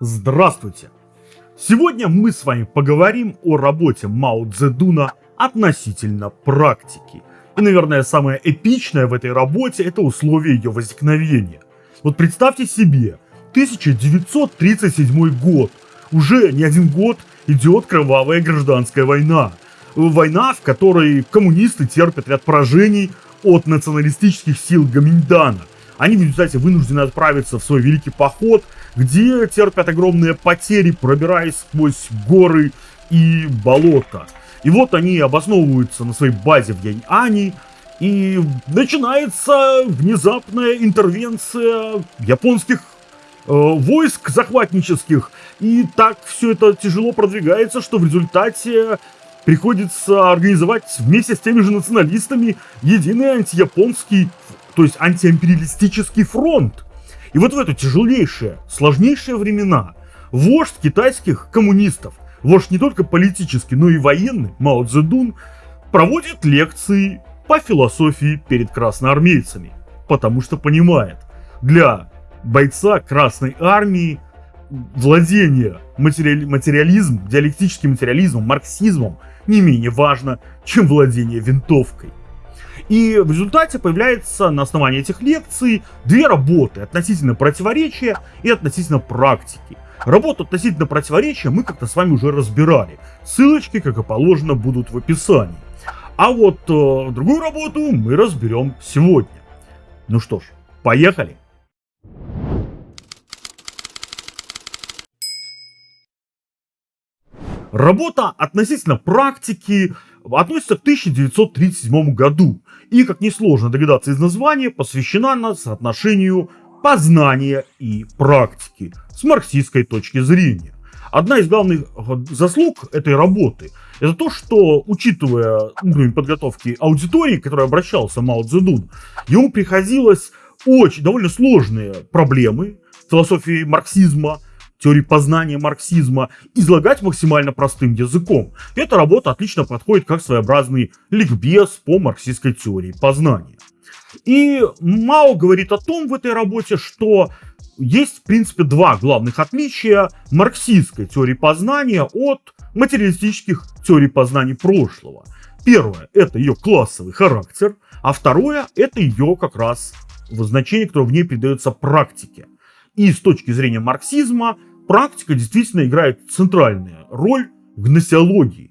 Здравствуйте! Сегодня мы с вами поговорим о работе Мао Цзэдуна относительно практики. И, наверное, самое эпичное в этой работе – это условия ее возникновения. Вот представьте себе, 1937 год. Уже не один год идет кровавая гражданская война. Война, в которой коммунисты терпят ряд поражений от националистических сил Гаминьдана. Они в результате вынуждены отправиться в свой великий поход – где терпят огромные потери, пробираясь сквозь горы и болота. И вот они обосновываются на своей базе в Янь-Ани, и начинается внезапная интервенция японских э, войск захватнических. И так все это тяжело продвигается, что в результате приходится организовать вместе с теми же националистами единый антияпонский, то есть антиимпериалистический фронт. И вот в это тяжелейшие, сложнейшие времена вождь китайских коммунистов, вождь не только политический, но и военный, Мао Цзэдун, проводит лекции по философии перед красноармейцами, потому что понимает, для бойца Красной Армии владение материали материализмом, диалектическим материализмом, марксизмом не менее важно, чем владение винтовкой. И в результате появляется на основании этих лекций две работы относительно противоречия и относительно практики. Работу относительно противоречия мы как-то с вами уже разбирали. Ссылочки, как и положено, будут в описании. А вот э, другую работу мы разберем сегодня. Ну что ж, поехали! Работа относительно практики относится к 1937 году и, как несложно догадаться из названия, посвящена она соотношению познания и практики с марксистской точки зрения. Одна из главных заслуг этой работы – это то, что, учитывая уровень подготовки аудитории, к которой обращался Мао Цзэдун, ему приходилось очень довольно сложные проблемы философии марксизма, теории познания марксизма излагать максимально простым языком. Эта работа отлично подходит как своеобразный ликбез по марксистской теории познания. И Мао говорит о том в этой работе, что есть, в принципе, два главных отличия марксистской теории познания от материалистических теорий познания прошлого. Первое – это ее классовый характер, а второе – это ее как раз значение, которое в ней придается практике. И с точки зрения марксизма, практика действительно играет центральную роль в гносеологии.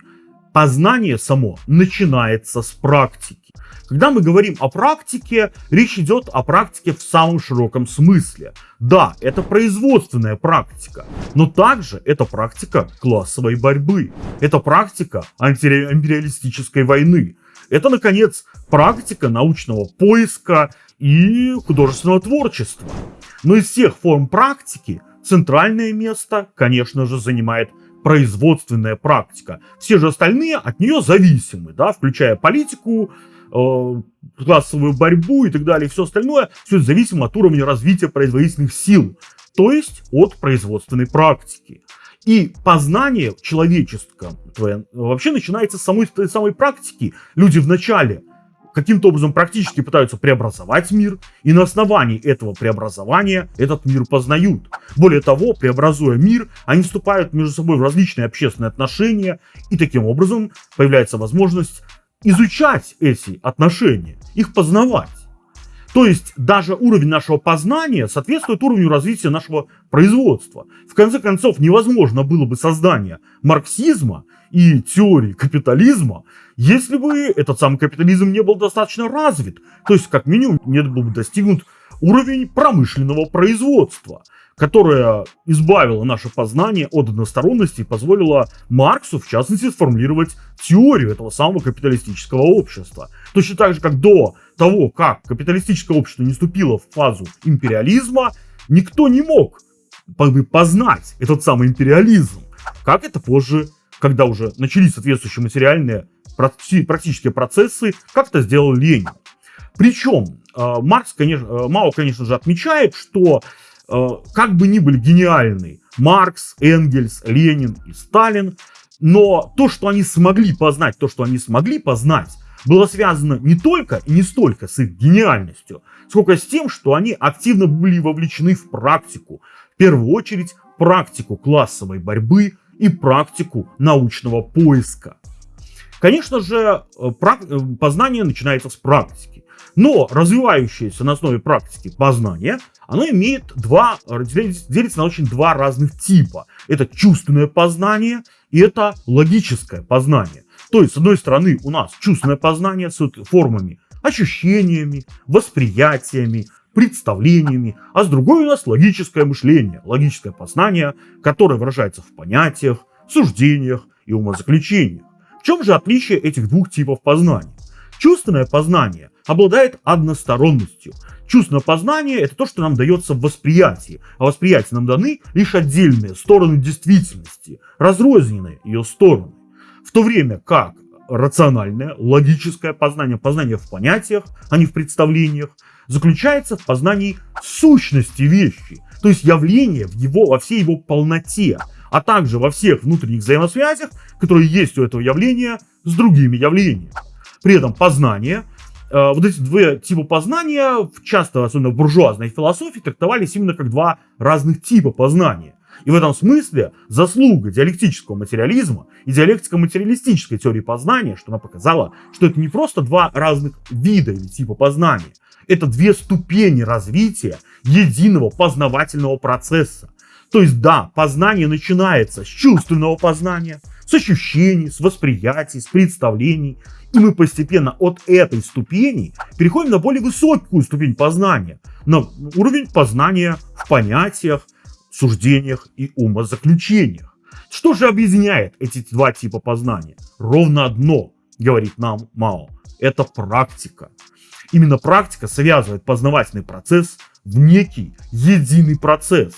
Познание само начинается с практики. Когда мы говорим о практике, речь идет о практике в самом широком смысле. Да, это производственная практика, но также это практика классовой борьбы. Это практика антиимпериалистической войны. Это, наконец, практика научного поиска и художественного творчества. Но из всех форм практики центральное место, конечно же, занимает производственная практика. Все же остальные от нее зависимы, да, включая политику, э, классовую борьбу и так далее, все остальное, все зависимо от уровня развития производительных сил, то есть от производственной практики. И познание человеческого вообще начинается с самой, самой практики. Люди вначале каким-то образом практически пытаются преобразовать мир, и на основании этого преобразования этот мир познают. Более того, преобразуя мир, они вступают между собой в различные общественные отношения, и таким образом появляется возможность изучать эти отношения, их познавать. То есть даже уровень нашего познания соответствует уровню развития нашего производства. В конце концов, невозможно было бы создание марксизма и теории капитализма, если бы этот самый капитализм не был достаточно развит. То есть, как минимум, не был бы достигнут уровень промышленного производства которая избавила наше познание от односторонности и позволила Марксу, в частности, сформулировать теорию этого самого капиталистического общества. Точно так же, как до того, как капиталистическое общество не вступило в фазу империализма, никто не мог познать этот самый империализм. Как это позже, когда уже начались соответствующие материальные практические процессы, как это сделал Ленин. Причем э, Маркс, конечно, э, Мао, конечно же, отмечает, что как бы ни были гениальны Маркс, Энгельс, Ленин и Сталин, но то, что они смогли познать, то, что они смогли познать, было связано не только и не столько с их гениальностью, сколько с тем, что они активно были вовлечены в практику. В первую очередь практику классовой борьбы и практику научного поиска. Конечно же, э, э, познание начинается с практики. Но развивающееся на основе практики познание, оно имеет два, делится на очень два разных типа. Это чувственное познание и это логическое познание. То есть, с одной стороны, у нас чувственное познание с формами ощущениями, восприятиями, представлениями, а с другой у нас логическое мышление, логическое познание, которое выражается в понятиях, суждениях и умозаключениях. В чем же отличие этих двух типов познания? Чувственное познание обладает односторонностью. Чувственное познание – это то, что нам дается в восприятии, а восприятие нам даны лишь отдельные стороны действительности, разрозненные ее стороны. В то время как рациональное, логическое познание, познание в понятиях, а не в представлениях, заключается в познании сущности вещи, то есть явления в его, во всей его полноте, а также во всех внутренних взаимосвязях, которые есть у этого явления с другими явлениями. При этом познание, э, вот эти два типа познания, часто, особенно в буржуазной философии, трактовались именно как два разных типа познания. И в этом смысле заслуга диалектического материализма и диалектико-материалистической теории познания, что она показала, что это не просто два разных вида или типа познания, это две ступени развития единого познавательного процесса. То есть да, познание начинается с чувственного познания, с ощущений, с восприятий, с представлений. И мы постепенно от этой ступени переходим на более высокую ступень познания, на уровень познания в понятиях, суждениях и умозаключениях. Что же объединяет эти два типа познания? Ровно одно, говорит нам Мао, это практика. Именно практика связывает познавательный процесс в некий единый процесс.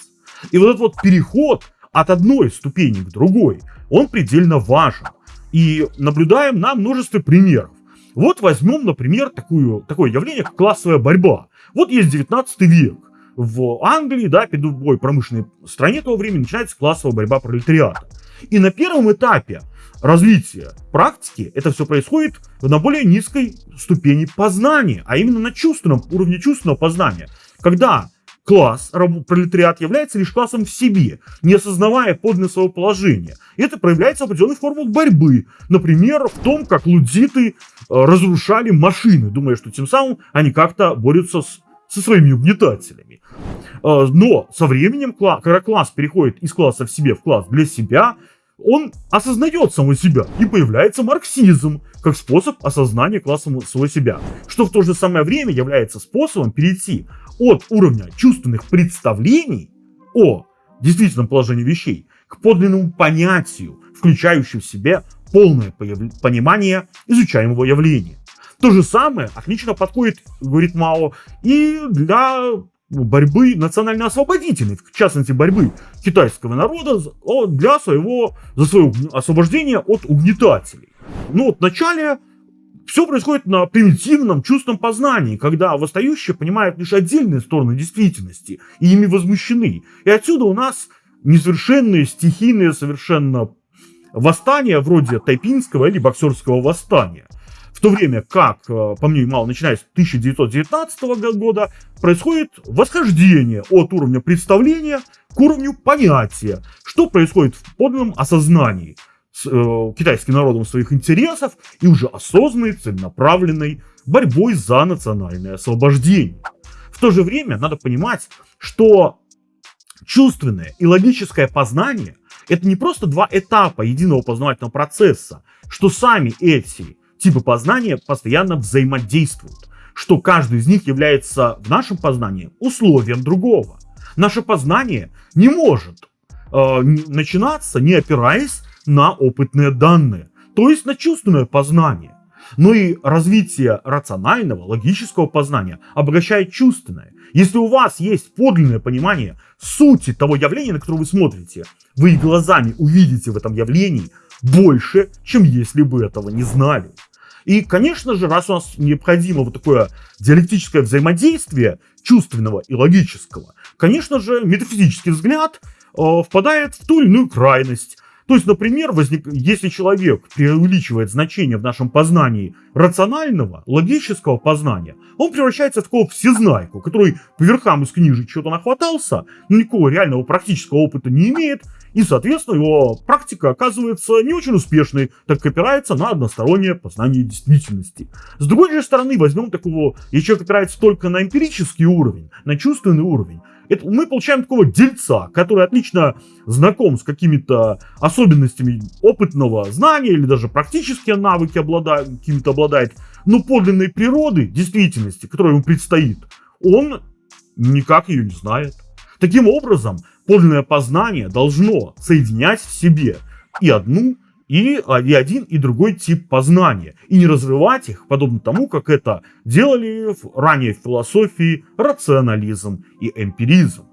И вот этот вот переход от одной ступени к другой, он предельно важен. И наблюдаем на множестве примеров. Вот возьмем, например, такую, такое явление, как классовая борьба. Вот есть 19 век в Англии, да, перед любой промышленной стране того времени начинается классовая борьба пролетариата. И на первом этапе развития практики это все происходит на более низкой ступени познания, а именно на чувственном уровне чувственного познания. Когда класс, пролетариат, является лишь классом в себе, не осознавая подлинное своего положения. Это проявляется в определенных формах борьбы. Например, в том, как лудиты э, разрушали машины, думая, что тем самым они как-то борются с со своими угнетателями. А, но со временем, когда класс переходит из класса в себе в класс для себя, он осознает самого себя, и появляется марксизм, как способ осознания класса самого себя, что в то же самое время является способом перейти от уровня чувственных представлений о действительном положении вещей к подлинному понятию, включающему в себе полное понимание изучаемого явления. То же самое отлично подходит, говорит Мао, и для борьбы национально-освободительной, в частности борьбы китайского народа для своего, за свое освобождение от угнетателей. Ну вот вначале все происходит на примитивном чувственном познании, когда восстающие понимают лишь отдельные стороны действительности и ими возмущены. И отсюда у нас несовершенные, стихийные совершенно восстания вроде тайпинского или боксерского восстания. В то время как, э, по мнению Мало, начиная с 1919 года, происходит восхождение от уровня представления к уровню понятия, что происходит в подлинном осознании с э, китайским народом своих интересов и уже осознанной, целенаправленной борьбой за национальное освобождение. В то же время надо понимать, что чувственное и логическое познание – это не просто два этапа единого познавательного процесса, что сами эти типы познания постоянно взаимодействуют, что каждый из них является в нашем познании условием другого. Наше познание не может э, начинаться, не опираясь на опытные данные, то есть на чувственное познание. Но и развитие рационального, логического познания обогащает чувственное. Если у вас есть подлинное понимание сути того явления, на которое вы смотрите, вы глазами увидите в этом явлении больше, чем если бы этого не знали. И, конечно же, раз у нас необходимо вот такое диалектическое взаимодействие чувственного и логического, конечно же, метафизический взгляд э, впадает в ту или иную крайность. То есть, например, возник... если человек преувеличивает значение в нашем познании рационального, логического познания, он превращается в такого всезнайку, который по верхам из книжек что-то нахватался, но никакого реального практического опыта не имеет, и, соответственно, его практика оказывается не очень успешной, так как опирается на одностороннее познание действительности. С другой же стороны, возьмем такого, если человек опирается только на эмпирический уровень, на чувственный уровень, это, мы получаем такого дельца, который отлично знаком с какими-то особенностями опытного знания или даже практические навыки обладает, какими-то обладает, но подлинной природы, действительности, которая ему предстоит, он никак ее не знает. Таким образом, подлинное познание должно соединять в себе и одну, и, а, и один, и другой тип познания, и не разрывать их, подобно тому, как это делали ранее в философии рационализм и эмпиризм.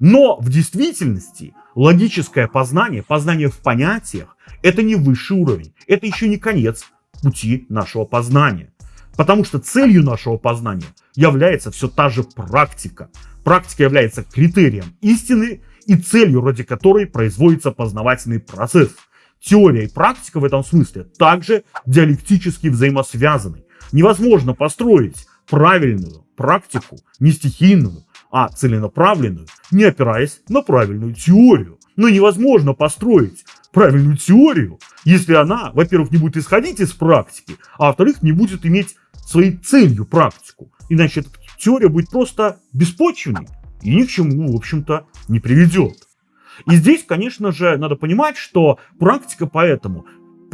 Но в действительности логическое познание, познание в понятиях, это не высший уровень, это еще не конец пути нашего познания. Потому что целью нашего познания является все та же практика. Практика является критерием истины и целью, ради которой производится познавательный процесс – теория и практика в этом смысле также диалектически взаимосвязаны. Невозможно построить правильную практику, не стихийную, а целенаправленную, не опираясь на правильную теорию. Но невозможно построить правильную теорию, если она, во-первых, не будет исходить из практики, а во-вторых, не будет иметь своей целью практику. Иначе эта теория будет просто беспочвенной и ни к чему, в общем-то, не приведет. И здесь, конечно же, надо понимать, что практика поэтому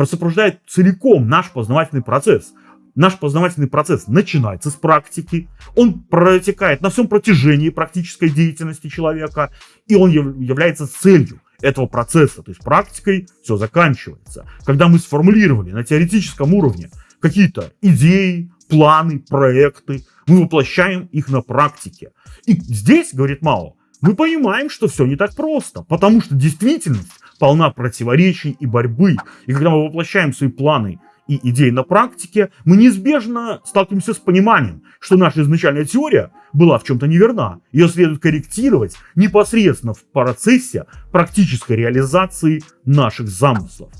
сопровождает целиком наш познавательный процесс. Наш познавательный процесс начинается с практики, он протекает на всем протяжении практической деятельности человека, и он является целью этого процесса, то есть практикой все заканчивается. Когда мы сформулировали на теоретическом уровне какие-то идеи, планы, проекты, мы воплощаем их на практике. И здесь, говорит Мао, мы понимаем, что все не так просто, потому что действительность полна противоречий и борьбы. И когда мы воплощаем свои планы и идеи на практике, мы неизбежно сталкиваемся с пониманием, что наша изначальная теория была в чем-то неверна. Ее следует корректировать непосредственно в процессе практической реализации наших замыслов.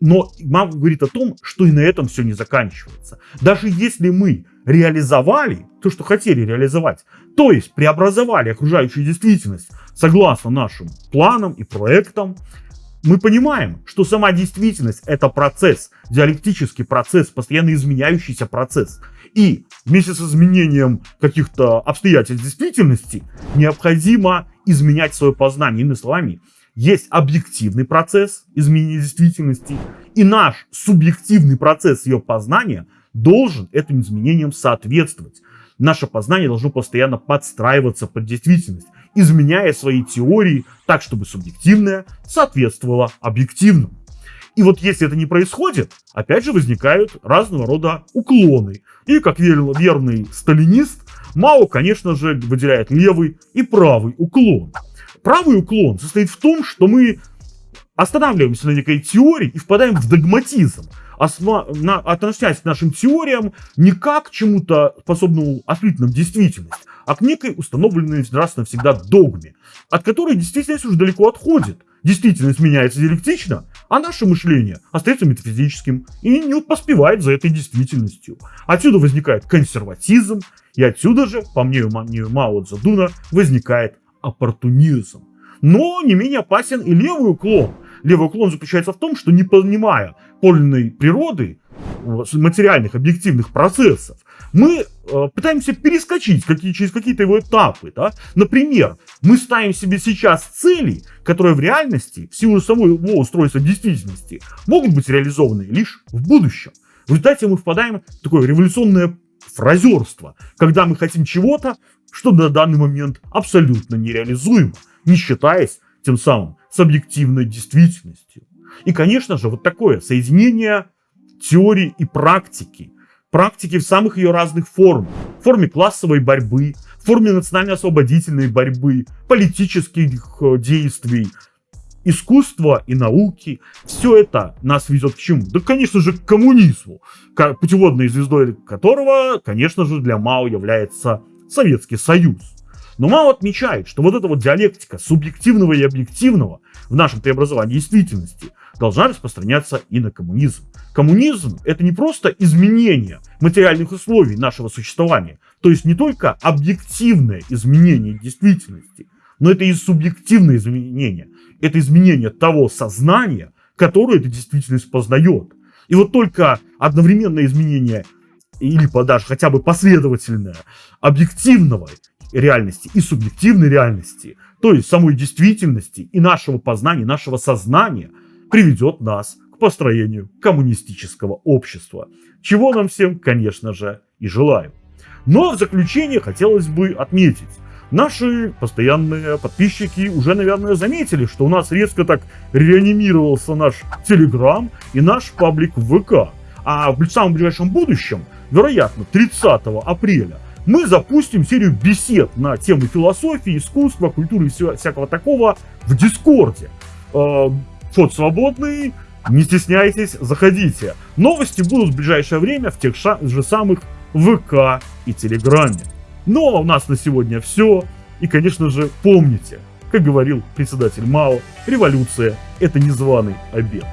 Но мама говорит о том, что и на этом все не заканчивается. Даже если мы реализовали то, что хотели реализовать, то есть преобразовали окружающую действительность согласно нашим планам и проектам, мы понимаем, что сама действительность это процесс, диалектический процесс, постоянно изменяющийся процесс. И вместе с изменением каких-то обстоятельств действительности необходимо изменять свое познание. Иными словами, есть объективный процесс изменения действительности, и наш субъективный процесс ее познания должен этим изменениям соответствовать. Наше познание должно постоянно подстраиваться под действительность, изменяя свои теории так, чтобы субъективное соответствовало объективному. И вот если это не происходит, опять же возникают разного рода уклоны. И как верный сталинист, Мао, конечно же, выделяет левый и правый уклон. Правый уклон состоит в том, что мы останавливаемся на некой теории и впадаем в догматизм осма, на, относясь к нашим теориям не как к чему-то способному осветить нам действительность, а к некой установленной раз навсегда догме, от которой действительность уже далеко отходит. Действительность меняется диалектично, а наше мышление остается метафизическим и не поспевает за этой действительностью. Отсюда возникает консерватизм, и отсюда же, по мнению Мао Цзэдуна, возникает оппортунизм. Но не менее опасен и левый уклон. Левый уклон заключается в том, что не понимая подлинной природы, материальных, объективных процессов, мы э, пытаемся перескочить какие, через какие-то его этапы. Да? Например, мы ставим себе сейчас цели, которые в реальности, в силу самого устройства действительности, могут быть реализованы лишь в будущем. В результате мы впадаем в такое революционное фразерство, когда мы хотим чего-то, что на данный момент абсолютно нереализуемо, не считаясь тем самым с объективной действительностью. И, конечно же, вот такое соединение теории и практики, практики в самых ее разных формах, в форме классовой борьбы, в форме национально-освободительной борьбы, политических э, действий, искусства и науки, все это нас ведет к чему? Да, конечно же, к коммунизму, путеводной звездой которого, конечно же, для Мао является Советский Союз. Но Мао отмечает, что вот эта вот диалектика субъективного и объективного в нашем преобразовании действительности должна распространяться и на коммунизм. Коммунизм – это не просто изменение материальных условий нашего существования, то есть не только объективное изменение действительности, но это и субъективное изменение. Это изменение того сознания, которое эта действительность познает. И вот только одновременное изменение или даже хотя бы последовательное объективного реальности и субъективной реальности, то есть самой действительности и нашего познания, нашего сознания, приведет нас к построению коммунистического общества, чего нам всем, конечно же, и желаем. Но в заключение хотелось бы отметить, Наши постоянные подписчики уже, наверное, заметили, что у нас резко так реанимировался наш Телеграм и наш паблик ВК. А в самом ближайшем будущем, вероятно, 30 апреля, мы запустим серию бесед на тему философии, искусства, культуры и всего, всякого такого в Дискорде. Э, вход свободный, не стесняйтесь, заходите. Новости будут в ближайшее время в тех же самых ВК и Телеграме. Ну а у нас на сегодня все. И, конечно же, помните, как говорил председатель Мао, революция – это незваный обед.